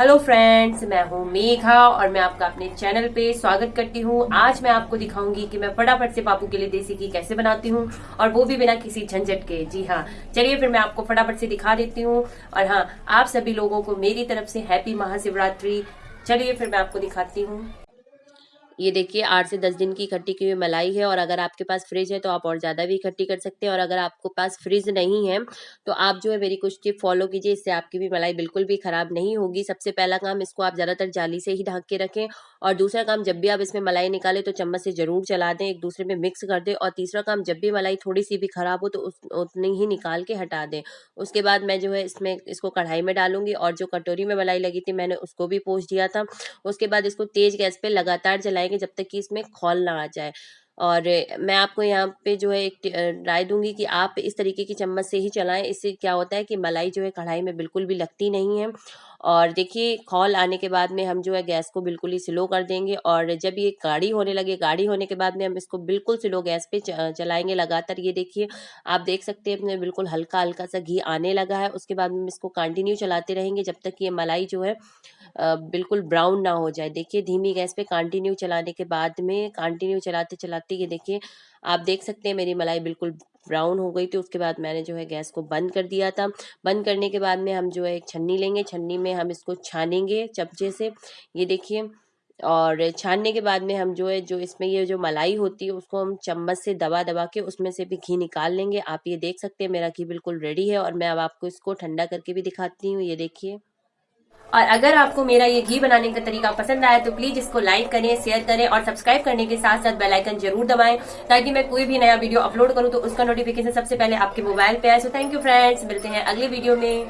Hello friends मैं हूँ मेघा और मैं आपका अपने चैनल पे स्वागत करती हूँ। आज मैं आपको दिखाऊँगी कि मैं फटाफट से पापू के लिए देसी घी कैसे बनाती हूँ और वो भी बिना किसी झंझट के। जी हाँ चलिए फिर मैं आपको फटाफट से दिखा देती हूँ। और हाँ आप सभी लोगों को मेरी तरफ़ से हैप्पी महाशिवरात्रि। चलिए फिर मैं आपको दिखाती हूँ। ये देखिए, आठ से दस दिन की इकट्ठी की हुई मलाई है और अगर आपके पास फ्रिज है तो आप और ज़्यादा भी इकट्ठी कर सकते हैं और अगर आपको पास फ्रिज नहीं है तो आप जो है मेरी कुछ टिप फॉलो कीजिए, इससे आपकी भी मलाई बिल्कुल भी ख़राब नहीं होगी। सबसे पहला काम इसको आप ज़्यादातर जाली से ही ढक के रखें और दूसरा काम जब भी आप इसमें मलाई निकालें तो चम्मच से ज़रूर चला दें, एक दूसरे में मिक्स कर दें और तीसरा काम जब भी मलाई थोड़ी सी भी ख़राब हो तो उस, उतनी ही निकाल के हटा दें। उसके बाद मैं जो है इसमें, इसको कढ़ाई में डालूँगी और जो कटोरी में मलाई लगी थी मैंने उसको भी पोछ दिया था। उसके बाद इसको तेज़ गैस पर लगातार जलाएँगे जब तक कि इसमें खोल ना आ जाए। और मैं आपको यहाँ पे जो है एक राय दूँगी कि आप इस तरीके की चम्मच से ही चलाएँ। इससे क्या होता है कि मलाई जो है कढ़ाई में बिल्कुल भी लगती नहीं है। और देखिए खौल आने के बाद में हम जो है गैस को बिल्कुल ही स्लो कर देंगे और जब ये गाढ़ी होने लगे गाढ़ी होने के बाद में हम इसको बिल्कुल स्लो गैस पे चलाएँगे लगातार। ये देखिए, आप देख सकते हैं बिल्कुल हल्का हल्का सा घी आने लगा है, उसके बाद में इसको कंटिन्यू चलाते रहेंगे जब तक ये मलाई जो है बिल्कुल ब्राउन ना हो जाए। देखिए, धीमी गैस पे कंटिन्यू चलाने के बाद में कंटिन्यू चलाते चलाते ये देखिए, आप देख सकते हैं मेरी मलाई बिल्कुल ब्राउन हो गई थी, उसके बाद मैंने जो है गैस को बंद कर दिया था। बंद करने के बाद में हम जो है एक छन्नी लेंगे, छन्नी में हम इसको छानेंगे चमचे से, ये देखिए। और छानने के बाद में हम जो है, जो इसमें ये जो मलाई होती है, उसको हम चम्मच से दबा दबा के उसमें से भी घी निकाल लेंगे। आप ये देख सकते हैं, मेरा घी बिल्कुल रेडी है और मैं अब आपको इसको ठंडा करके भी दिखाती हूँ, ये देखिए। और अगर आपको मेरा ये घी बनाने का तरीका पसंद आया तो प्लीज़ इसको लाइक करें शेयर करें और सब्सक्राइब करने के साथ साथ बेल आइकन ज़रूर दबाएँ ताकि मैं कोई भी नया वीडियो अपलोड करूँ तो उसका नोटिफिकेशन सबसे पहले आपके मोबाइल पे आए। सो थैंक यू फ्रेंड्स मिलते हैं अगले वीडियो में।